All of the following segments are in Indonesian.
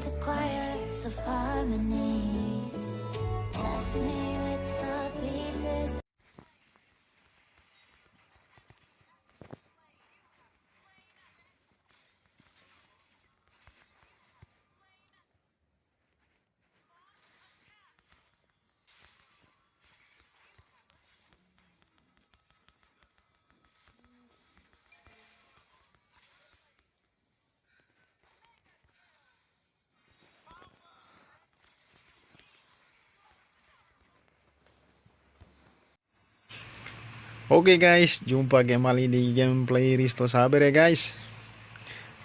into choirs of harmony. Left me Oke guys, jumpa kembali di gameplay Risto Saber ya guys.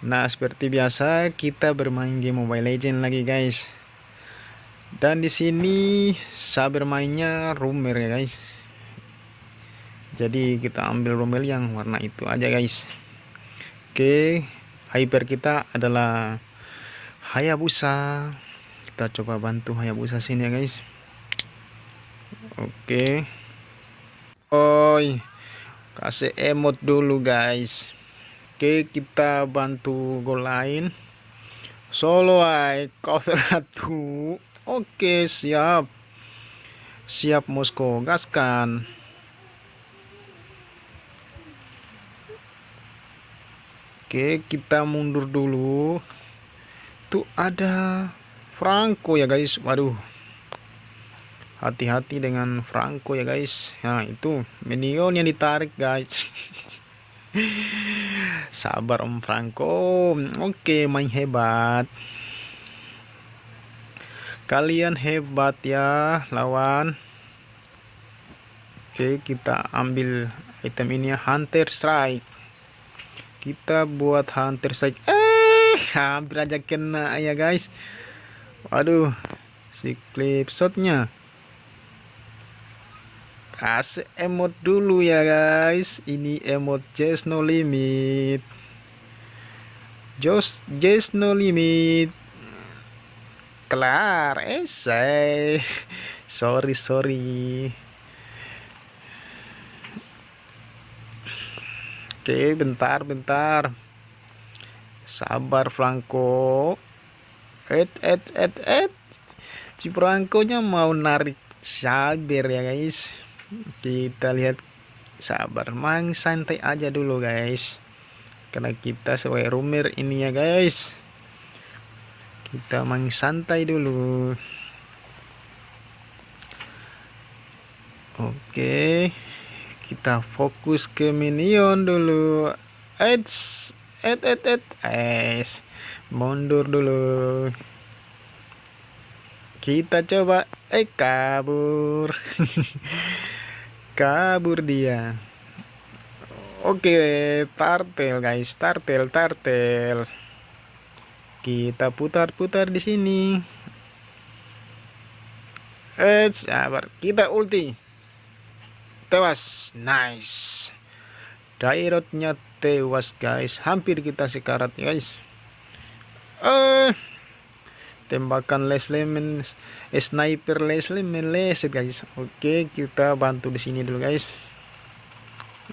Nah, seperti biasa kita bermain game Mobile Legend lagi guys. Dan di sini Saber mainnya Rumer ya guys. Jadi kita ambil Rumer yang warna itu aja guys. Oke, hyper kita adalah Hayabusa. Kita coba bantu Hayabusa sini ya guys. Oke. Oi, kasih emot dulu guys. Oke, kita bantu gol lain. Solo ay, cover satu. Oke, siap. Siap Moskow, gaskan. Oke, kita mundur dulu. Tuh ada Franco ya guys. Waduh hati-hati dengan Franco ya guys. Nah itu minion yang ditarik guys. Sabar om Franco. Oke main hebat. Kalian hebat ya lawan. Oke kita ambil item ini ya Hunter Strike. Kita buat Hunter Strike. Eh hampir aja kena ya guys. Waduh si clip shotnya kasih emot dulu ya guys. Ini emot just no limit. Just just no limit. Kelar esai. Sorry sorry. Oke bentar bentar. Sabar Franco. Et et et et. Si Franco nya mau narik sabar ya guys kita lihat sabar mang santai aja dulu guys. Karena kita sesuai rumir ini ya guys. Kita mang santai dulu. Oke kita fokus ke minion dulu. Eits, et et et es mundur dulu. Kita coba eh kabur kabur dia. Oke tartel guys. Tartel tartel. Kita putar-putar di sini. Eh sabar. Kita ulti. Tewas. Nice. Dairotnya tewas guys. Hampir kita sekarat guys. Eh tembakan Leslie men sniper Leslie meleset guys. Oke kita bantu di sini dulu guys.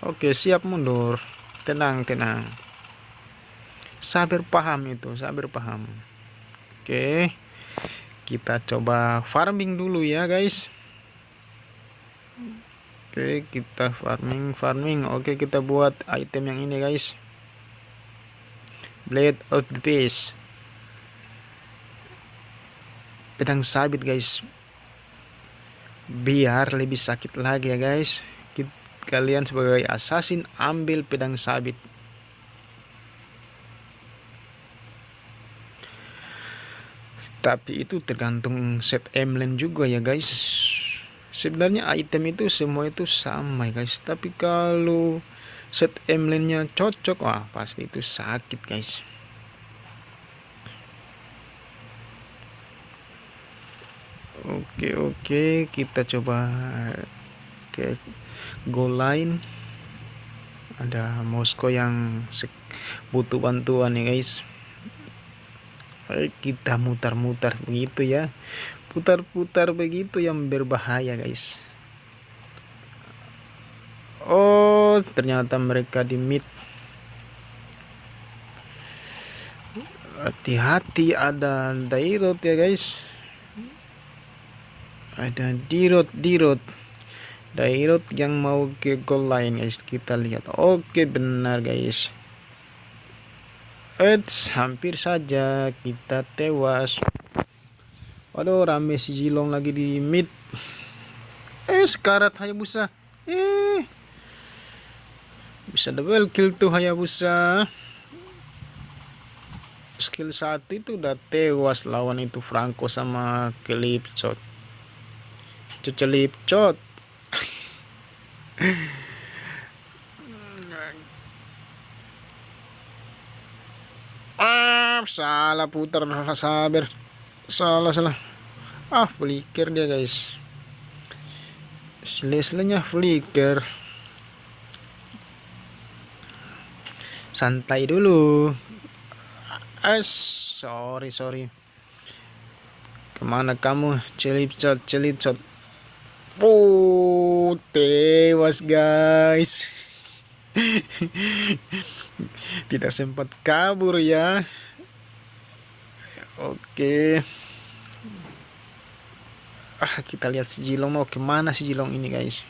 Oke siap mundur. Tenang tenang. Sabar paham itu sabar paham. Oke kita coba farming dulu ya guys. Oke kita farming farming. Oke kita buat item yang ini guys. Blade of the beast pedang sabit guys. Biar lebih sakit lagi ya guys. Kalian sebagai assassin ambil pedang sabit. Tapi itu tergantung set emblem juga ya guys. Sebenarnya item itu semua itu sama ya guys. Tapi kalau set emblemnya cocok wah pasti itu sakit guys oke oke kita coba ke goal line. Ada Moskow yang butuh bantuan ya guys. Kita mutar-mutar begitu ya. Putar-putar begitu yang berbahaya guys. Oh ternyata mereka di mid. Hati-hati ada dairot ya guys ada dirot dirot dairot yang mau ke goal line guys kita lihat oke benar guys Eits, hampir saja kita tewas. Waduh, rame si Jilong lagi di mid. Eh, sekarat Hayabusa. Eh. Bisa double kill tuh Hayabusa. Skill satu itu udah tewas lawan itu Franco sama Kelipcot. Cecelipcot. ah salah putar sabar. Salah salah. Ah flicker dia guys. Leslenya flicker. Santai dulu. As sorry sorry. Ke mana kamu celipcot celipcot oh tewas guys. Tidak sempat kabur ya. Oke. Ah kita lihat si Jilong. Mau ke mana si Jilong ini guys?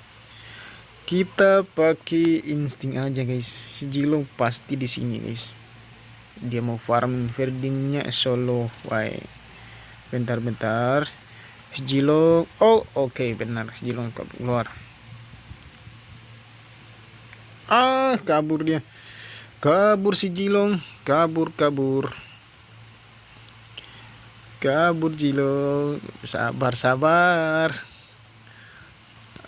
Kita pakai insting aja guys. Si Jilong pasti di sini guys. Dia mau farm Ferdinnya solo. Why bentar-bentar Jilong. Oh oke okay, benar. Si Jilong keluar ah kabur dia. Kabur si Jilong. Kabur kabur. Kabur Jilong. Sabar sabar.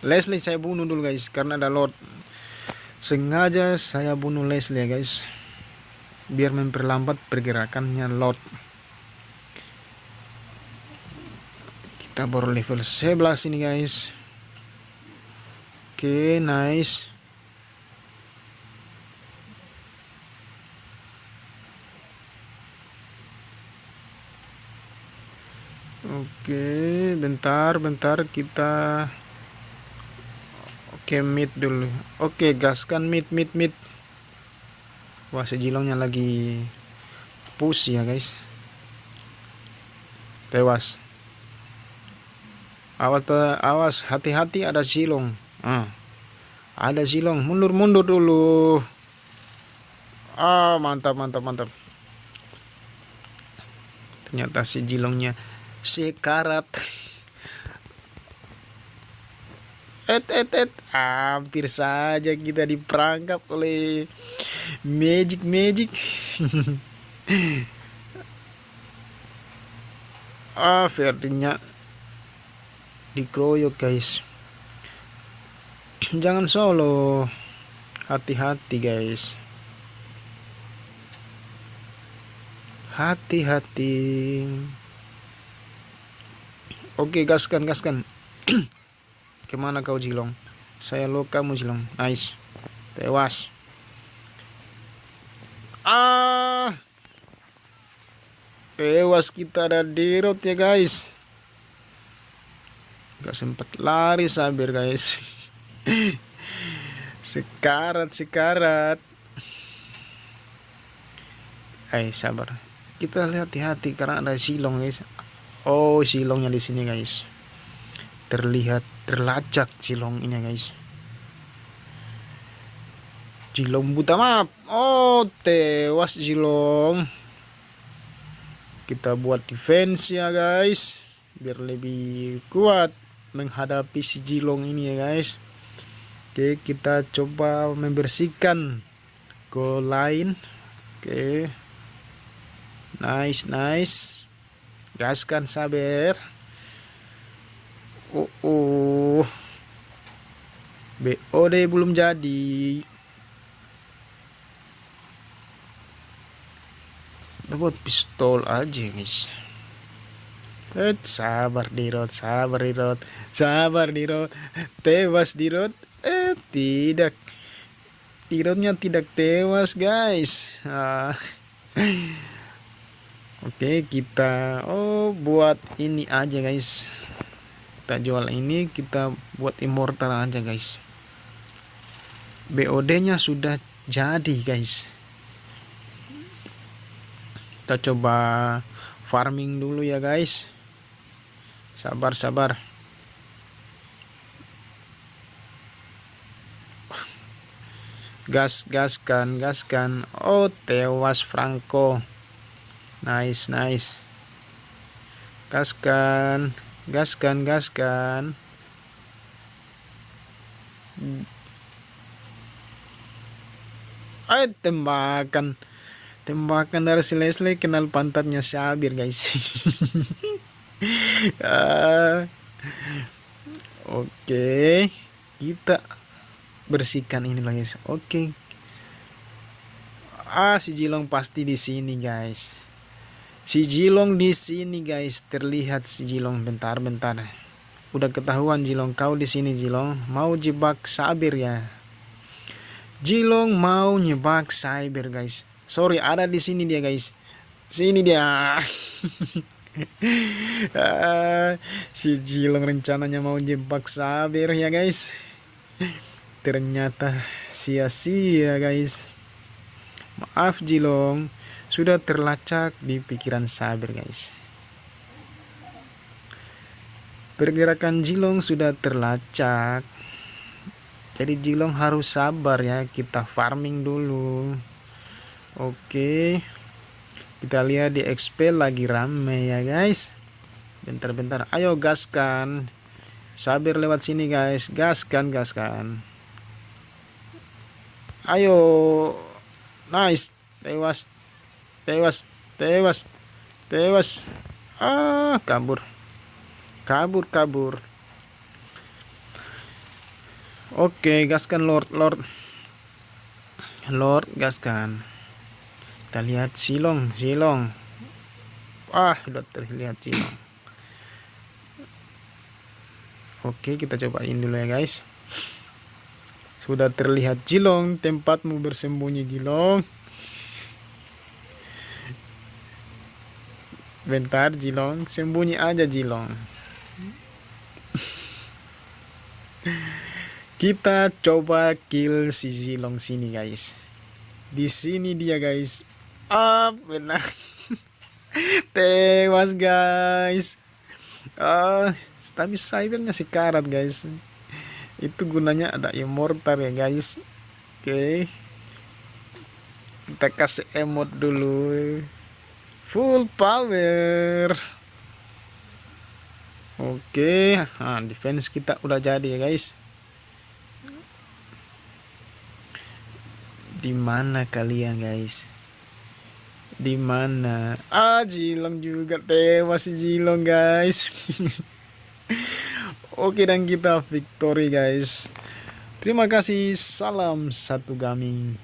Leslie saya bunuh dulu guys karena ada Lord. Sengaja saya bunuh Leslie ya guys. Biar memperlambat pergerakannya Lord kita baru level 11 ini guys oke okay, nice Oke, bentar, bentar kita Oke, mid dulu. Oke, gaskan mid, mid, mid. Wah, sejilongnya lagi push ya, guys. Tewas. Awas, awas, hati-hati ada silong. Ah. Ada silong, mundur-mundur dulu. Ah, mantap, mantap, mantap. Ternyata si jilongnya sekarat et et et hampir saja kita diperangkap oleh magic magic ah verdinya dikeroyok guys jangan solo hati-hati guys hati-hati Oke, gaskan, gaskan. Ke mana kau Jilong? Saya lo kamu Jilong. Nice. Tewas. Ah. Tewas kita ada di ya guys. Gak sempet lari sabir guys. sekarat, sekarat. Hai, sabar. Kita lihat hati-hati karena ada silong guys oh silongnya di sini guys terlihat terlacak silong ini guys silong buta map oh tewas silong kita buat defense ya guys biar lebih kuat menghadapi si jilong ini ya guys. Oke kita coba membersihkan go line. Oke. Nice nice. Gaskan sabar uh, uh. BOD belum jadi. Buat pistol aja guys Eh, sabar dirot, sabar dirot, sabar dirot, tewas dirot, eh tidak, dirotnya tidak tewas guys. Ah. Oke kita oh buat ini aja guys. Kita jual ini kita buat immortal aja guys. BOD nya sudah jadi guys. Kita coba farming dulu ya guys sabar sabar. Gas gaskan gaskan. Oh tewas Franco. Nice nice. Gaskan gaskan gaskan. Ay tembakan. Tembakan dari si Leslie kenal pantatnya Sabir guys uh, oke kita bersihkan ini guys. Oke. Ah si Jilong pasti di sini guys. Si Jilong di sini guys. Terlihat si Jilong bentar bentar udah ketahuan Jilong kau di sini Jilong. Mau jebak Sabir ya? Jilong mau nyebak Cyber guys. Sorry ada di sini dia guys. Sini dia uh, si Jilong rencananya mau jebak Sabir ya guys. Ternyata sia-sia guys. Maaf Jilong. Sudah terlacak di pikiran Sabir guys. Pergerakan Jilong sudah terlacak. Jadi Jilong harus sabar ya kita farming dulu. Oke kita lihat di XP lagi rame ya guys. Bentar-bentar. Ayo gaskan. Sabir lewat sini guys. Gaskan gaskan. Ayo. Nice. Tewas. Tewas. Tewas. Tewas. Ah kabur. Kabur kabur. Oke, gaskan Lord, Lord. Lord, gaskan. Kita lihat silong, silong. Ah, sudah terlihat silong. Oke, kita cobain dulu ya, guys. Sudah terlihat Jilong, tempatmu bersembunyi Jilong. Bentar Jilong, sembunyi aja Jilong. Kita coba kill si Zilong sini guys. Di sini dia guys. Ah benar. Tewas guys. Ah, tapi cybernya si karat guys. Itu gunanya ada immortal ya guys. Oke. Okay. Kita kasih emot dulu. Full power. Oke, okay. nah, defense kita udah jadi ya guys. di mana kalian guys di mana? Ah Jilong juga tewas si Jilong guys. Oke dan kita victory guys. Terima kasih. Salam satu gaming